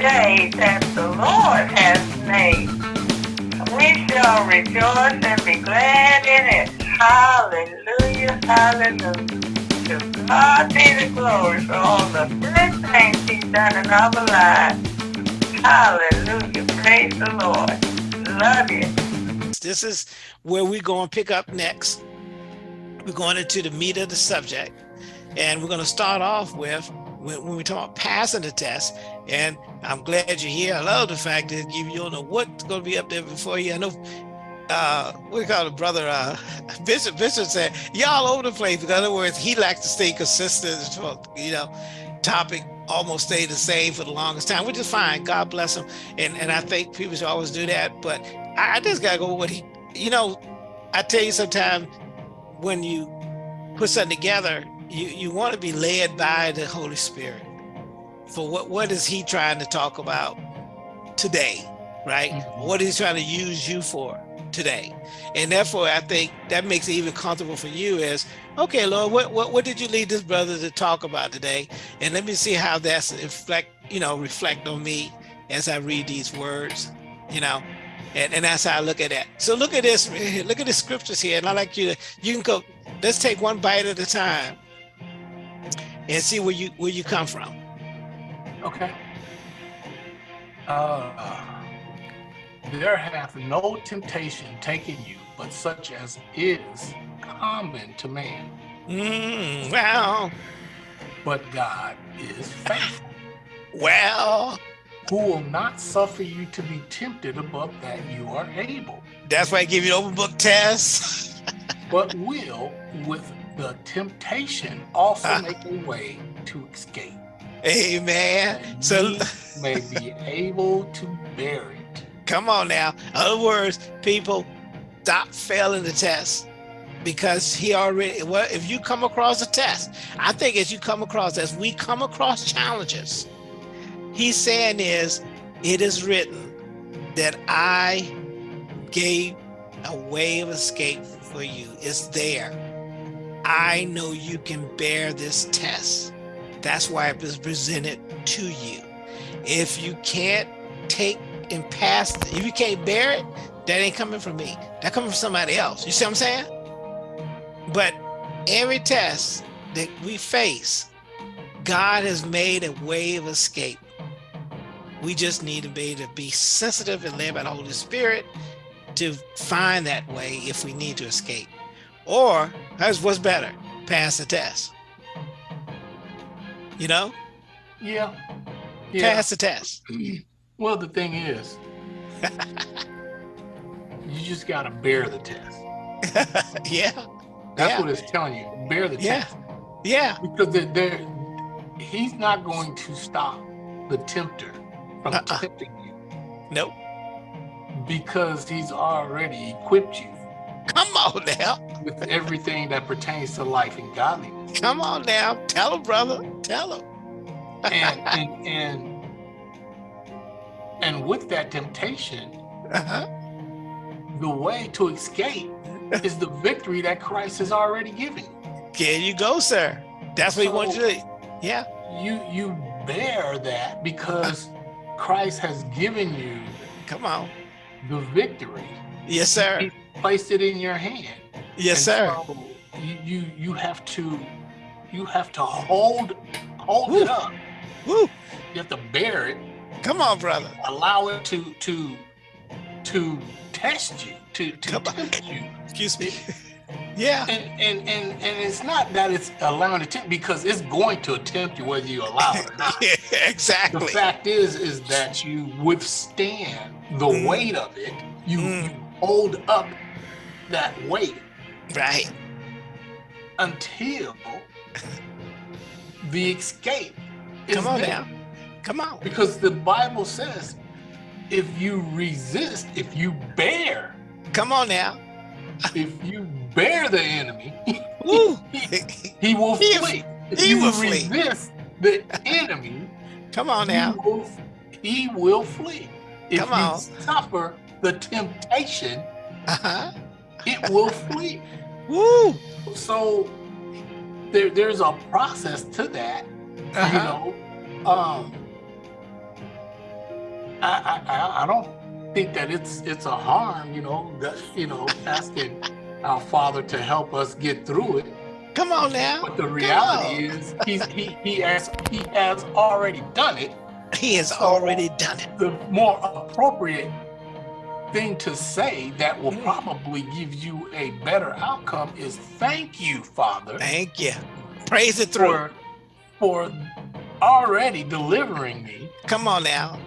day that the Lord has made. We shall rejoice and be glad in it. Hallelujah, hallelujah. To God be the glory for all the good things he's done in our lives. Hallelujah, praise the Lord. Love you. This is where we're going to pick up next. We're going into the meat of the subject. And we're going to start off with when, we talk about passing the test. And I'm glad you're here. I love the fact that you, you don't know what's going to be up there before you. I know, uh, do call it, brother? Uh, Bishop, Bishop said, y'all over the place. In other words, he likes to stay consistent. You know, topic almost stayed the same for the longest time, which is fine. God bless him. And and I think people should always do that. But I, I just gotta go with what he, you know, I tell you sometimes when you put something together, you, you want to be led by the Holy Spirit for what, what is he trying to talk about today, right? Mm -hmm. What is he trying to use you for today? And therefore, I think that makes it even comfortable for you is, okay, Lord, what, what, what did you lead this brother to talk about today? And let me see how that's reflect, you know, reflect on me as I read these words, you know, and, and that's how I look at that. So look at this, look at the scriptures here. And I like you to, you can go, let's take one bite at a time and see where you where you come from. Okay. Uh, there hath no temptation taken you, but such as is common to man. Mm, well. But God is faithful. well. Who will not suffer you to be tempted above that you are able. That's why I give you the open book test. but will, with the temptation also uh, make a way to escape. Amen. So may be able to bear it. Come on now. In other words, people stop failing the test because he already well if you come across a test i think as you come across as we come across challenges he's saying is it is written that i gave a way of escape for you it's there I know you can bear this test. That's why it was presented to you. If you can't take and pass, if you can't bear it, that ain't coming from me. That coming from somebody else. You see what I'm saying? But every test that we face, God has made a way of escape. We just need to be to be sensitive and led by the Holy Spirit to find that way if we need to escape. Or what's better, pass the test. You know? Yeah. yeah. Pass the test. Well, the thing is, you just got to bear the test. yeah. That's yeah. what it's telling you. Bear the yeah. test. Yeah. Because they're, they're, he's not going to stop the tempter from uh -uh. tempting you. Nope. Because he's already equipped you Come on now. With everything that pertains to life and godliness. Come on now. Tell him, brother. Tell him. and, and, and, and with that temptation, uh -huh. the way to escape is the victory that Christ has already given. There you go, sir. That's what so he wants you to Yeah. You you bear that because Christ has given you come on the victory. Yes, sir. He placed it in your hand. Yes, and sir. So you, you have to you have to hold hold Woo. it up. Woo. You have to bear it. Come on, brother. Allow it to to to test you, to to tempt you. Excuse me. yeah. And, and and and it's not that it's allowing it to because it's going to attempt you whether you allow it or not. yeah, exactly. The fact is is that you withstand the mm. weight of it. You, mm. you hold up that weight. Right. Until the escape is Come on there. now. Come on. Because the Bible says if you resist, if you bear. Come on now. if you bear the enemy, he, he will flee. If he will flee. resist the enemy, come on now. He will, he will flee. If Come on. you suffer the temptation, uh -huh. it will flee. Woo! So there, there's a process to that. Uh -huh. You uh-huh. know, um, I, I, I don't think that it's it's a harm, you know, that, you know, asking our Father to help us get through it. Come on now. But the reality is, he's, he he has he has already done it. He has already done it. The more appropriate thing to say that will Mm. probably give you a better outcome is thank you, Father, Thank you. Praise it through. for for already delivering me Come on now.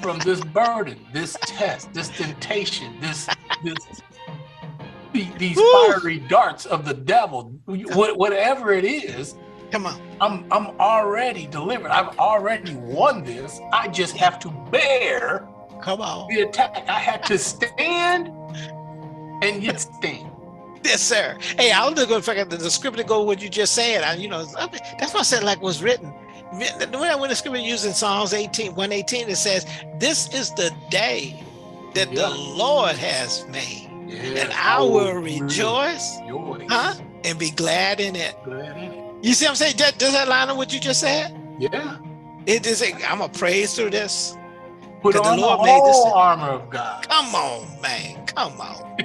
from this burden, this test, this temptation, this this the- these fiery darts of the devil, whatever it is, Come on. I'm I'm already delivered. I've already won this. I just have to bear Come on. the attack. I had to stand and yet stand. Yes, sir. Hey, I was just going to figure the scripture go what you just said. I, you know, that's why I said like was written. The way I went the scripture used in Psalms 18, 118, it says, This is the day that Yeah. the Lord has made, Yes, and I will oh, rejoice Rejoice. huh? and be glad in it. Glad in it. You see what I'm saying? Does, does that line up what you just said? Yeah. It is. I'm gonna praise through this. Put the on the, Lord made this whole armor of God. Come on, man. Come on.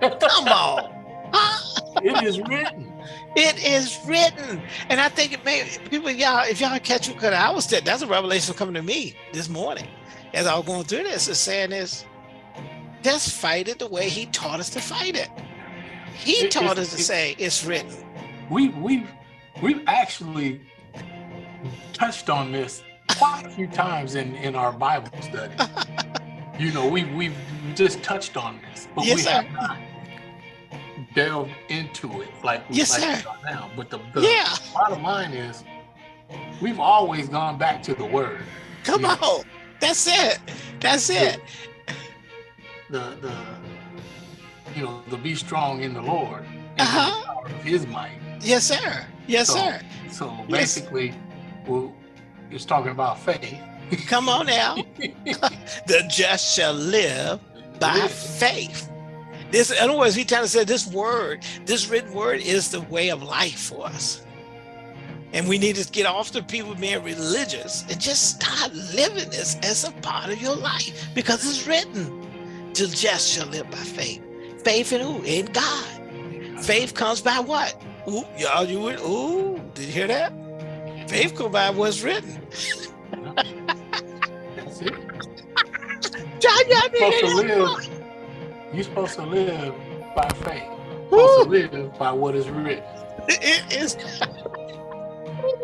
Come on. Huh? it is written. It is written, and I think it may people y'all if y'all catch because I was that's a revelation coming to me this morning as I was going through this. Is saying is just fight it the way He taught us to fight it. He It- taught us to it- say it's written. We we we've actually touched on this quite a few times in in our Bible study. you know, we we've just touched on this, but Yes, we sir. have not delved into it like we Yes, like sir. we now. But the, the Yeah, bottom line is, we've always gone back to the Word. come Yeah. on. That's it. That's it. The the you know the be strong in the Lord Uh-huh. of His might. Yes, sir. Yes, So- sir. So Yes. basically, well, it's talking about faith. Come on now. the just shall live by faith. This, in other words, he trying to say this word, this written word is the way of life for us. And we need to get off the people being religious and just start living this as a part of your life because it's written. The just shall live by faith. Faith in who? In God. Faith comes by what? Ooh, y'all, you would, ooh, did you hear that? By what's written. That's it. John, You're supposed to live. You're supposed to live by faith. You're supposed to live by what is written. It is.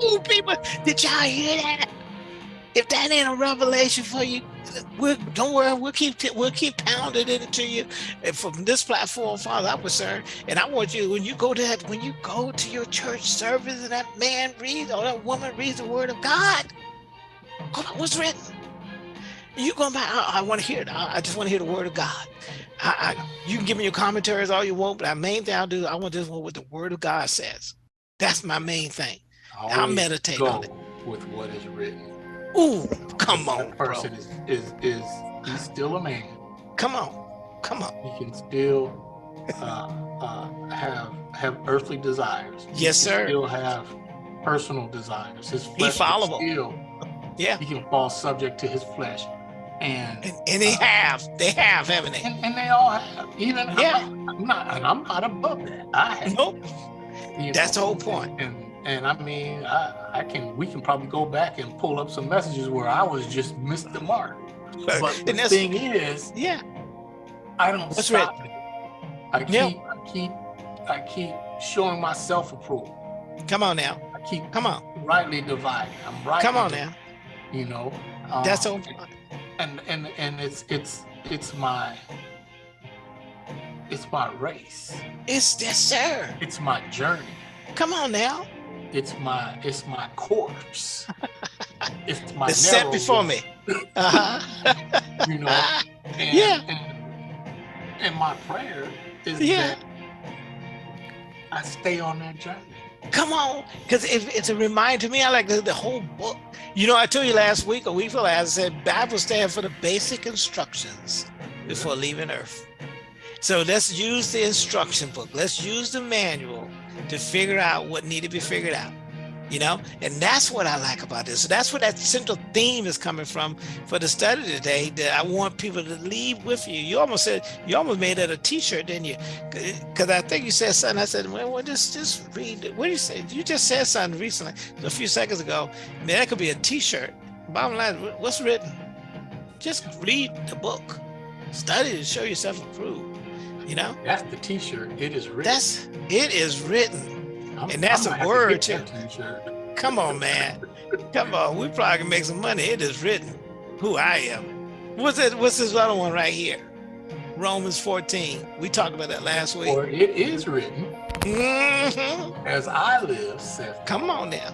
Ooh, people, did y'all hear that? If that ain't a revelation for you, we'll, don't worry. We'll keep we'll keep pounding it into you And from this platform, Father. I'm concerned, and I want you when you go to that when you go to your church service and that man reads or that woman reads the Word of God. Hold on, what's written? You going back? I, I want to hear it. I, I just want to hear the Word of God. I, I, you can give me your commentaries all you want, but the main thing I'll do, I want this one what the Word of God says. That's my main thing. I'll meditate on it. with what is written. Ooh, come That on, bro. person is, is is he's still a man. Come on, come on. He can still uh, uh, have have earthly desires. He Yes, can sir. Still have personal desires. His flesh followable. Still, Yeah, he can fall subject to his flesh, and and, and they have, they have, haven't they? and, and they all have. Even Yeah. I'm, not, I'm not, and I'm not above that. I have. Nope. That's the whole point. And and I mean, I, I can we can probably go back and pull up some messages where I was just missed the mark. But the thing is, yeah, I don't That's stop it. I keep Yeah. I keep I keep showing myself approval. come on now, I keep come on, rightly dividing. I'm right. come on now. You know. That's um, the whole and and and it's it's it's my it's my race. It's yes, sir. It's my journey. Come on now. It's my it's my course. It's my It's set before me. Uh-huh. You know. And, Yeah. And, and my prayer is Yeah. that I stay on that journey. Come on, because it, it's a reminder to me. I like the, the whole book. You know, I told you last week, a week before last, I said Bible stands for the basic instructions before leaving Earth. So let's use the instruction book. Let's use the manual to figure out what need to be figured out. you know? And that's what i like about this. So that's where that central theme is coming from for the study today that i want people to leave with you. You almost said you almost made it a t-shirt didn't you? Because i think you said something. I said well, well just just read what do you say? You just said something recently a few seconds ago. Man that could be a t-shirt. Bottom line what's written? Just read the book. Study to show yourself approved you know that's the t-shirt it is written that's it is written and that's a word too. Come on, man. Come on. We probably can make some money. It is written who I am. What's it? What's this other one right here? Romans 14. We talked about that last week. Or it is written, mm -hmm. as I live, saith. Come on now.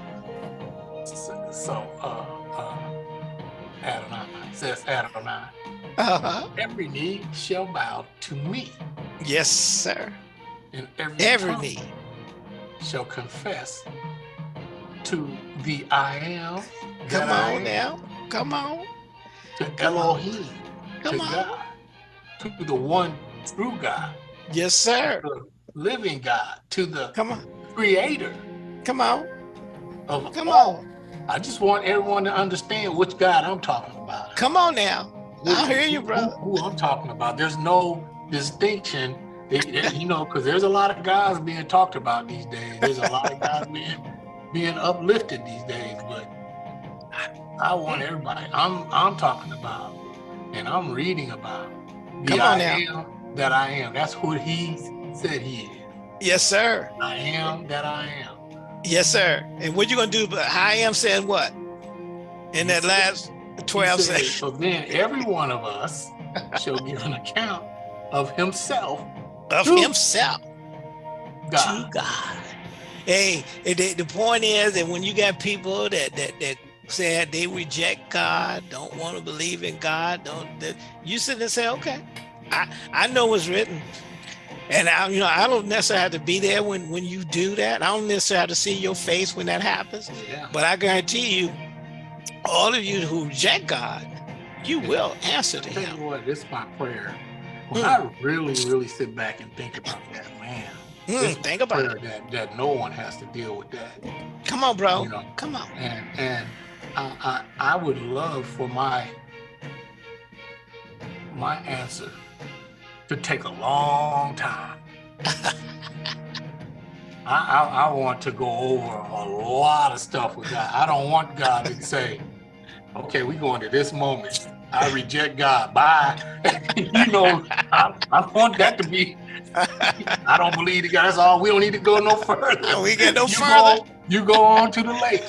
So, so uh, uh, Adonai says Adonai. Uh -huh. Every knee shall bow to me. Yes, sir. And every, every knee shall confess to the I am. Come on now. Come on. To Elohim. Come to on. God. To the one true God. Yes, sir. the living God. To the Come on. creator. Come on. Of Come all. on. I just want everyone to understand which God I'm talking about. Come on now. I hear you, brother. Who, who I'm talking about. There's no distinction you know, because there's a lot of guys being talked about these days. There's a lot of guys being being uplifted these days, but I, I want everybody. I'm I'm talking about, and I'm reading about the Come on I now. am that I am. That's what he said he is. Yes, sir. I am that I am. Yes, sir. And what you gonna do? But I am saying what? In that last 12 said. So then every one of us shall give an account of himself of to himself God. to God. Hey, the, the point is that when you got people that that that say they reject God, don't want to believe in God, don't that you sit and say, okay, I I know what's written. And I, you know, I don't necessarily have to be there when when you do that. I don't necessarily have to see your face when that happens. Yeah. But I guarantee you, all of you who reject God, you will answer to Him. what, this is my prayer. When Mm. I really, really sit back and think about that, man, Mm, think about it. that, that no one has to deal with that. Come on, bro. You know. Come on. And and I, I I would love for my my answer to take a long time. I, I, I want to go over a lot of stuff with God. I don't want God to say, okay, we're going to this moment. I reject God. Bye. you know, I, I want that to be, I don't believe the God. That's all. We don't need to go no further. we get no you further. Go, you go on to the lake.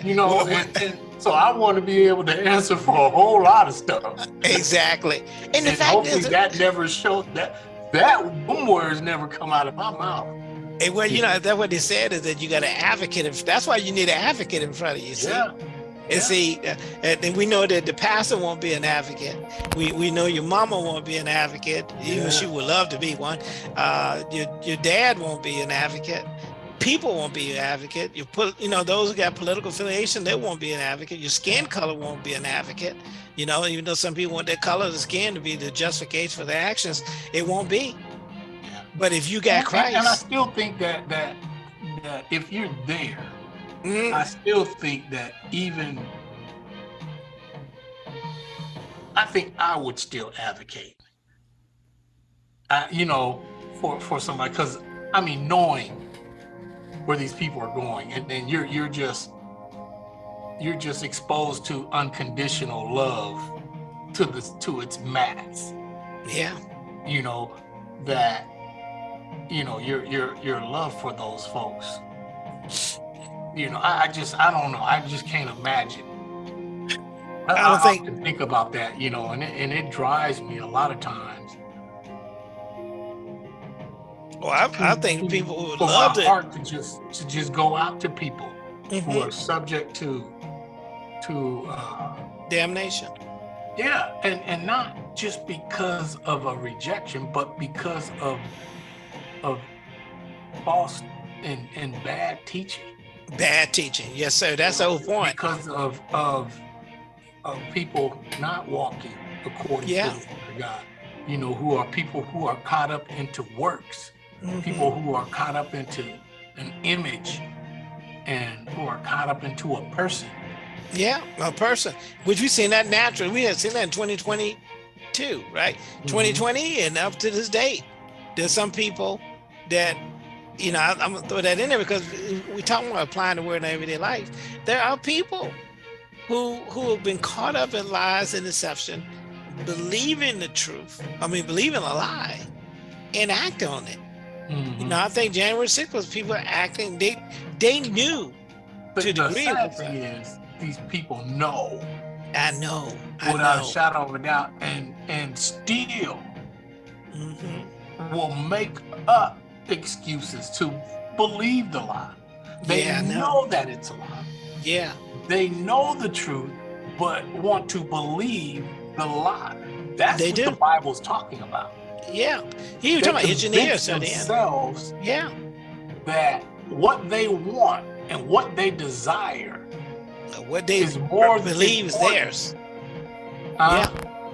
you know, Well, and, and so I want to be able to answer for a whole lot of stuff. exactly. And the And fact hopefully that never showed that that them words never come out of my mouth. and well, you know, that's what they said is that you got an advocate. That's why you need an advocate in front of you. See? Yeah. And see, uh, and and we know that the pastor won't be an advocate. We we know your mama won't be an advocate, even Yeah. she would love to be one. Uh, your your dad won't be an advocate. People won't be an advocate. You put, you know, those who got political affiliation, they won't be an advocate. Your skin color won't be an advocate. You know, even though some people want their color of the skin to be the justification for their actions, it won't be. Yeah. But if you got And- and- And I still think that that that if you're there, mm, I still think that even I think I would still advocate. Uh, you know, for for somebody because I mean knowing where these people are going. And then you're you're just you're just exposed to unconditional love to the to its max. Yeah, you know that you know your your your love for those folks. You know i, I just i don't know. I just can't imagine. I, I don't think- often think about that you know and it, and it drives me a lot of times well, I, I think people would for love my to. heart to just to just go out to people who Mhm. are subject to to uh Damnation. yeah and and not just because of a rejection but because of of false and and bad teaching Bad teaching. Yes, sir. That's the whole point. because of of of people not walking according Yeah. to the word of God. You know, who are people who are caught up into works, Mhm. people who are caught up into an image and who are caught up into a person. Yeah, a person, which we've seen that naturally. We have seen that in 2022, right? Mhm. 2020 and up to this date. There's some people that, you know, I, am gonna throw that in there because we're talking about applying the word in everyday life. There are people who who have been caught up in lies and deception, believing the truth. I mean, believing a lie and act on it. Mhm. You know, I think January 6th was people acting, they they knew. But to the degree sad thing is, these people know I know. I without know. a shadow of a doubt, and and still Mhm. will make up excuses to believe the lie. They Yeah, know. know that it's a lie. Yeah. They know the truth, but want to believe the lie. That's They what do. the Bible's talking about. Yeah. He was talking about engineers convince at the themselves Yeah. that what they want and what they desire What they is more believe is theirs. Uh,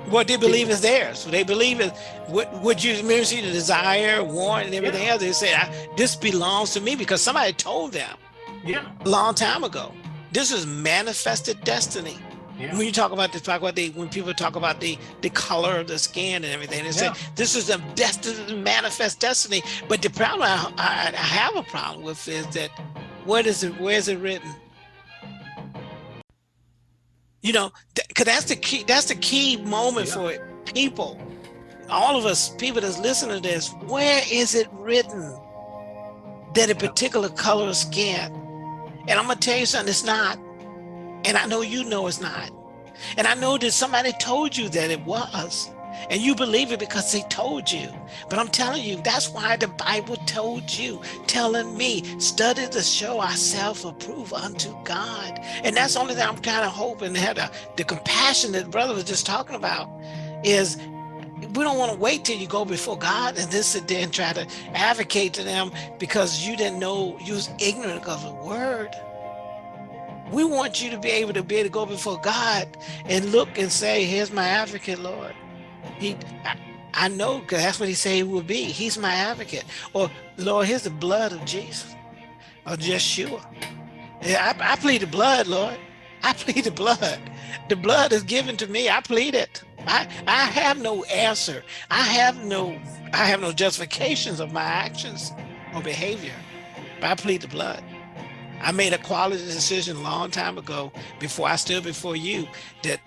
What they believe is theirs. What they believe is what what you see the desire, want, and everything Yeah. else. They say I, this belongs to me because somebody told them yeah, a long time ago. This is manifested destiny. Yeah. When you talk about this, talk about the when people talk about the the color of the skin and everything, they say Yeah. this is a destiny, manifest destiny. But the problem I, I, I have a problem with is that what is it? Where is it written? You know, because that's the key. That's the key moment Yeah. for people. All of us, people that's listening to this, where is it written that a particular color of skin? And I'm gonna tell you something. It's not. And I know you know it's not. And I know that somebody told you that it was. And you believe it because they told you. But I'm telling you, that's why the Bible told you, telling me, study to show ourselves approved unto God. And that's the only thing I'm kind of hoping to have the, compassion that the brother was just talking about is we don't want to wait till you go before God and then there and try to advocate to them because you didn't know you was ignorant of the word. We want you to be able to be able to go before God and look and say, here's my advocate, Lord. He, I, I know, because that's what he said he would be. He's my advocate. Or, Lord, here's the blood of Jesus, or Yeshua. I, I plead the blood, Lord. I plead the blood. The blood is given to me. I plead it. I, I have no answer. I have no I have no justifications of my actions or behavior. But I plead the blood. I made a quality decision a long time ago before I stood before you that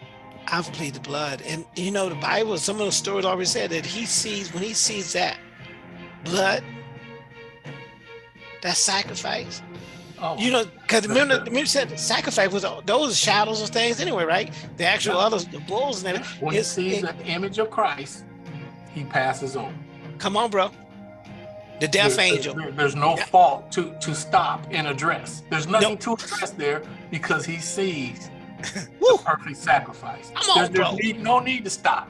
I've pleaded the blood. And you know, the Bible, some of the stories already said that he sees, when he sees that blood, that sacrifice, Oh, you know, because remember, remember said sacrifice was those shadows of things anyway, right? The actual Yeah. others, the bulls and everything. when he sees it- the image of Christ, he passes on. Come on, bro. The death There- angel. there- there's no fault to to stop and address. There's nothing to address there because he sees the perfect sacrifice. Come on, there's there's bro. need, no need to stop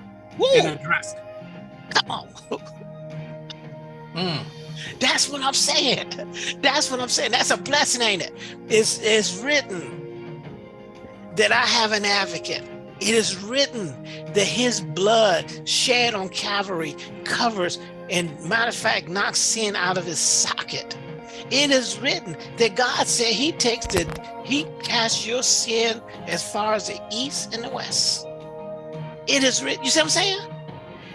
and address it. come on. Mm. That's what I'm saying. That's what I'm saying. That's a blessing, ain't it? It's, it's written that I have an advocate. It is written that his blood shed on Calvary covers and matter of fact knocks sin out of his socket. It is written that God said he takes the he casts your sin as far as the east and the west. It is written. You see what I'm saying?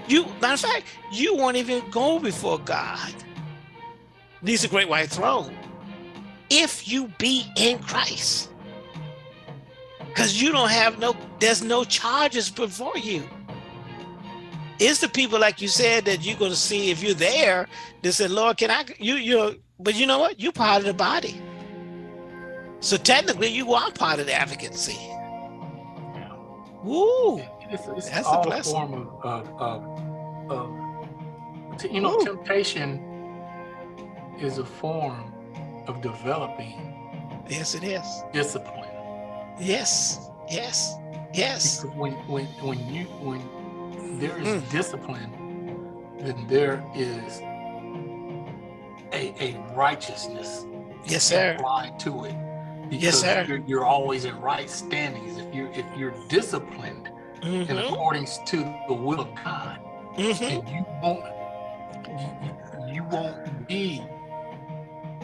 You matter of fact, you won't even go before God. These are great white throne. If you be in Christ. Because you don't have no, there's no charges before you. It's the people like you said that you're gonna see if you're there they said, Lord, can I you you're but you know what? You're part of the body. So technically you are part of the advocacy. Yeah. Woo! It's, it's That's a blessing. form of, of, of, of you know, Ooh. temptation is a form of developing Yes, it is. discipline. Yes, yes, yes. Because when when when you when there is Mm. discipline, then there is a a righteousness Yes, sir. applied to it. Yes, Because sir. You're, you're always in right standings if you're if you're disciplined in Mhm, accordance to the will of God, mhm. and you won't you, you won't be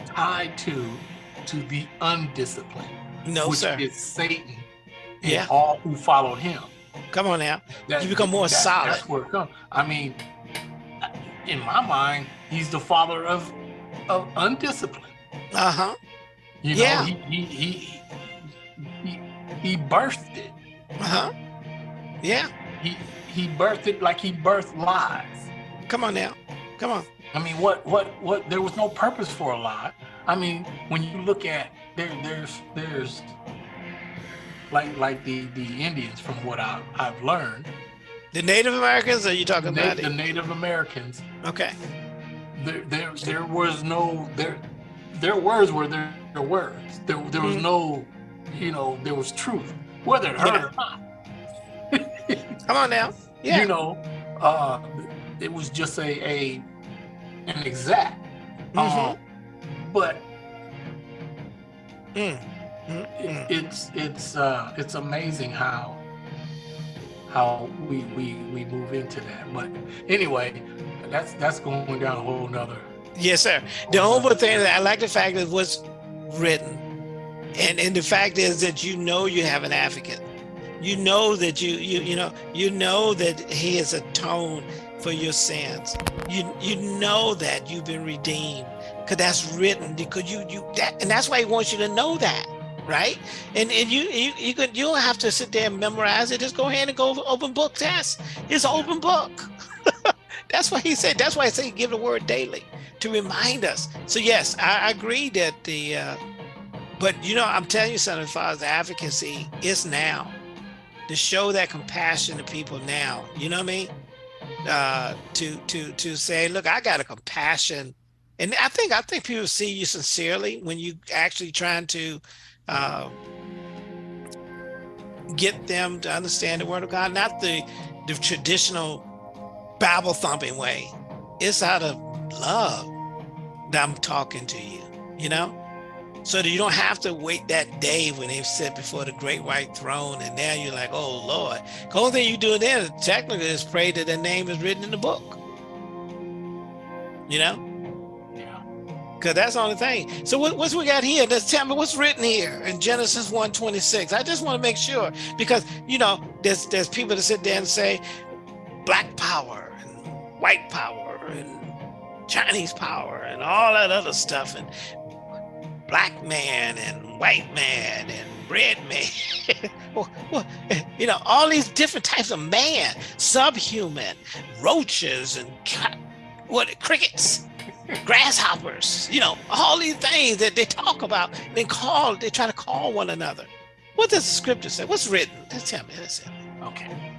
tied to to the undisciplined, No, which sir. is Satan and Yeah. all who followed him. Come on now. That- You become more solid. That's where it comes. I mean, in my mind, he's the father of of undiscipline. Uh huh. You know, Yeah. he he he he, he birthed it. Uh huh. Yeah. He he birthed it like he birthed lies. Come on now. Come on. I mean, what what what? There was no purpose for a lie. I mean, when you look at there, there's there's like like the the Indians, from what I I've learned, The Native Americans, Are you talking Na- about the? Native Americans, Okay. there there there was no there their words were their, their words. There there was Mhm. no, you know, there was truth, whether it hurt Yeah. or not. Come on now. Yeah. You know, uh, it was just a a an exact. Mhm. Um, but Mm. Mm, it, mm. it's it's uh it's amazing how how we we we move into that but anyway that's that's going down a whole nother Yes, sir. The only thing that I like the fact that what's written, and and the fact is that you know you have an advocate. You know that you you you know you know that He has atoned for your sins. You you know that you've been redeemed because that's written. Because you you that and that's why He wants you to know that, right? And and you you you can you don't have to sit there and memorize it. Just go ahead and go open book test. It's open book. that's why He said. That's why I say give the word daily to remind us. So yes, I I agree that the, uh, but you know, I'm telling you something as far as advocacy is now to show that compassion to people now. You know what I mean? Uh, to to to say, look, I got a compassion, and I think I think people see you sincerely when you actually trying to. Uh, get them to understand the word of God, not the the traditional Bible thumping way. It's out of love that I'm talking to you, you know? So that you don't have to wait that day when they sit before the great white throne and now you're like, oh Lord. The only thing you do then technically is pray that their name is written in the book. You know? Because that's the only thing. So what, what's we got here? Let's tell me what's written here in Genesis 1:26. I just want to make sure because you know there's there's people that sit there and say black power and white power and Chinese power and all that other stuff and black man and white man and red man. You know, all these different types of man, subhuman, roaches and what crickets, grasshoppers, you know, all these things that they talk about, they call, they try to call one another. What does the scripture say? What's written? Just tell me. Let's tell me. okay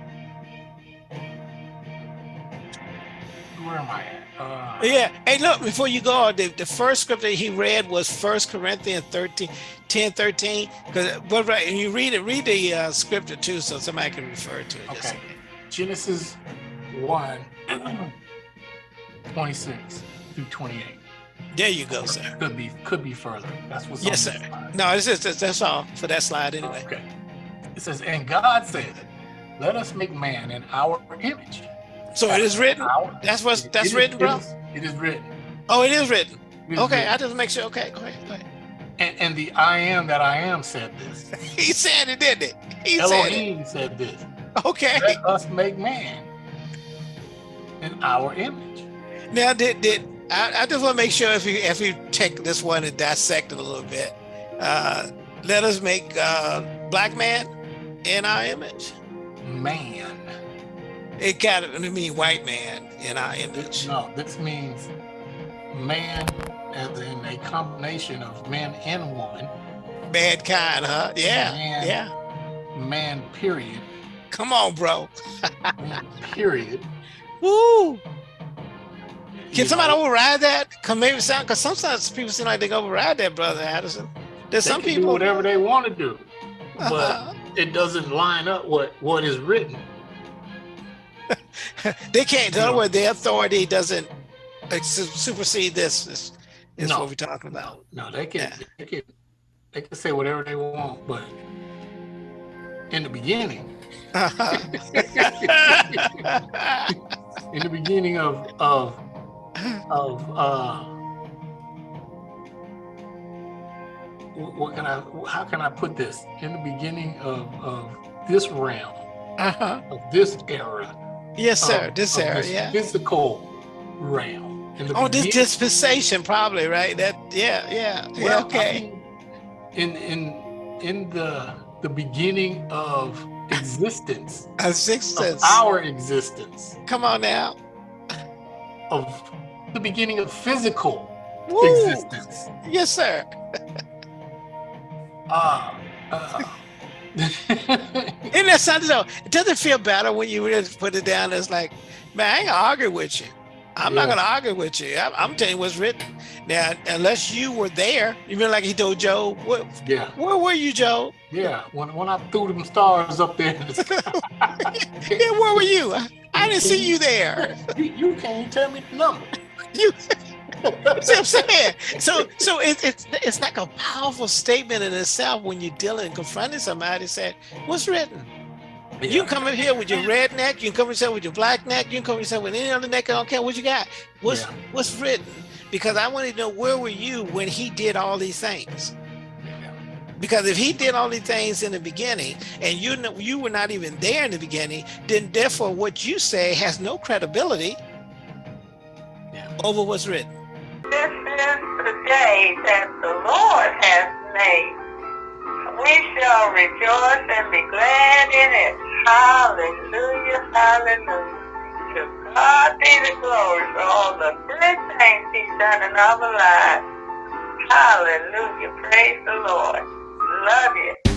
where am i at uh Yeah. Hey, look, before you go, the, the first scripture he read was First Corinthians 13, 10, 13. Because but right, and you read it, read the uh, scripture too, so somebody can refer to it. Okay. genesis 1 26 through 28 There you go, sir. could be could be further that's what's Yes, on sir. No, it's just that's, all for that slide anyway. Okay. It says, and God said, Let us make man in our image. So it is written. Our- That's what's that's is- written, it bro. is- It is written. Oh, it is written. It is Okay, written. I just make sure. Okay, go ahead. Go ahead. And, and the I am that I am said this. He said it, didn't it? He said it. Said this. Okay. Let us make man in our image. Now, did did I, I just want to make sure if you if you take this one and dissect it a little bit, uh, let us make uh, black man in our image. Man. It got to mean white man in our image. No, this means man as in a combination of man and woman. Bad kind, huh? Yeah, Man. yeah. Man, period. Come on, bro. Period. Woo! You Can somebody know, override that? Cause maybe sound because sometimes people seem like they can override that, brother Addison. There's they some can do people. whatever they want to do, but Uh-huh. it doesn't line up what what is written. they can't. In other words, their authority doesn't like, supersede this. Is, is No. what we're talking about. No, they can Yeah. they can they can say whatever they want, but in the beginning, in the beginning of of of uh what can I, how can I put this? In the beginning of, of this realm, Uh-huh. of this era. Yes, sir. of- this of era, this yeah. Physical realm. In the Oh, this dispensation, probably, right? That, yeah, yeah, yeah. well, I Okay. mean, in in in the the beginning of existence, sixth of our existence, Come on now. of the beginning of physical Woo. existence. Yes, sir. Uh, uh, that? It doesn't feel better when you really put it down. It's like, man, I ain't gonna argue with you. I'm not gonna argue with you. I'm, I'm telling you what's written. Now, unless you were there, even like he told Job, what, yeah, where were you, Job? yeah. When when I threw them stars up there, in the sky, Yeah, where were you? I, I didn't see you there. you, you can't tell me the number. You see what I'm saying? So, so it's it's it's like a powerful statement in itself when you're dealing and confronting somebody. said, what's written? You can come in here with your red neck. You can come in here with your black neck. You can come in here with any other neck. I don't care what you got. What's Yeah. what's written? Because I want to know where were you when he did all these things? Because if he did all these things in the beginning, and you know you were not even there in the beginning, then therefore what you say has no credibility Yeah. Over what's written. This is the day that the Lord has made. We shall rejoice and be glad in it. Hallelujah, hallelujah. To God be the glory for all the good things he's done in our lives. Hallelujah, praise the Lord. Love you.